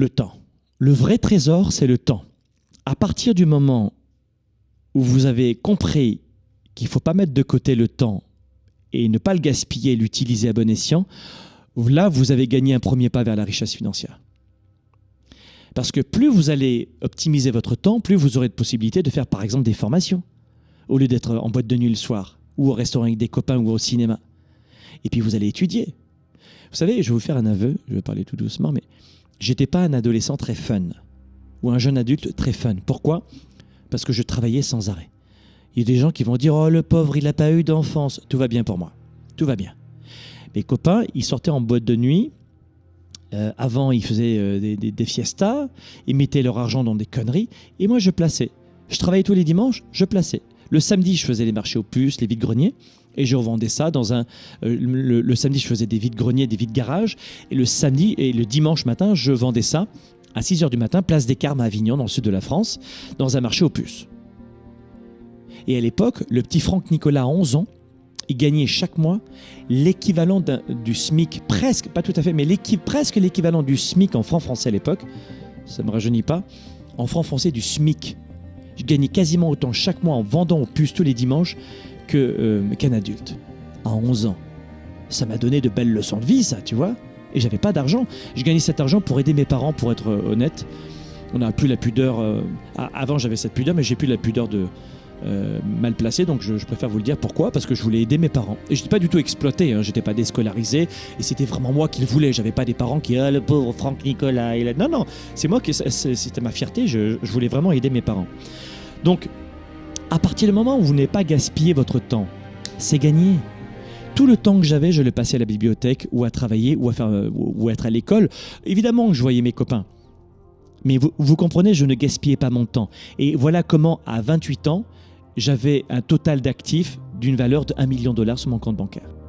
Le temps. Le vrai trésor, c'est le temps. À partir du moment où vous avez compris qu'il ne faut pas mettre de côté le temps et ne pas le gaspiller, l'utiliser à bon escient, là, vous avez gagné un premier pas vers la richesse financière. Parce que plus vous allez optimiser votre temps, plus vous aurez de possibilités de faire par exemple des formations, au lieu d'être en boîte de nuit le soir, ou au restaurant avec des copains ou au cinéma. Et puis vous allez étudier. Vous savez, je vais vous faire un aveu, je vais parler tout doucement, mais j'étais pas un adolescent très fun, ou un jeune adulte très fun. Pourquoi? Parce que je travaillais sans arrêt. Il y a des gens qui vont dire Oh, le pauvre, il n'a pas eu d'enfance. Tout va bien pour moi. Tout va bien. Mes copains, ils sortaient en boîte de nuit, euh, avant, ils faisaient euh, des, des, fiestas, ils mettaient leur argent dans des conneries, et moi, je plaçais. Je travaillais tous les dimanches, je plaçais. Le samedi, je faisais les marchés aux puces, les vides-greniers, et je revendais ça dans un. Euh, le, samedi, je faisais des vides-greniers, des vides-garages, et le samedi et le dimanche matin, je vendais ça à 6 h du matin, place des Carmes à Avignon, dans le sud de la France, dans un marché aux puces. Et à l'époque, le petit Franck Nicolas, 11 ans, il gagnait chaque mois l'équivalent du SMIC, presque, pas tout à fait, mais presque l'équivalent du SMIC en francs français à l'époque. Ça ne me rajeunit pas. En francs français, du SMIC. Je gagnais quasiment autant chaque mois en vendant aux puces tous les dimanches euh, qu'un adulte. À 11 ans. Ça m'a donné de belles leçons de vie, ça, tu vois. Et j'avais pas d'argent. Je gagnais cet argent pour aider mes parents, pour être euh, honnête. On n'a plus la pudeur. Euh, avant, j'avais cette pudeur, mais j'ai plus la pudeur de, mal placé, donc je, préfère vous le dire pourquoi, parce que je voulais aider mes parents. Et je n'étais pas du tout exploité, hein, j'étais pas déscolarisé, et c'était vraiment moi qui le voulais. J'avais pas des parents qui, ah le pauvre Franck Nicolas, il a... non, non, c'est moi qui, c'était ma fierté, je, voulais vraiment aider mes parents. Donc, à partir du moment où vous n'avez pas gaspillé votre temps, c'est gagné. Tout le temps que j'avais, je le passais à la bibliothèque ou à travailler ou à, faire, ou à être à l'école. Évidemment que je voyais mes copains. Mais vous, vous, comprenez, je ne gaspillais pas mon temps. Et voilà comment, à 28 ans, j'avais un total d'actifs d'une valeur de 1 million de dollars sur mon compte bancaire.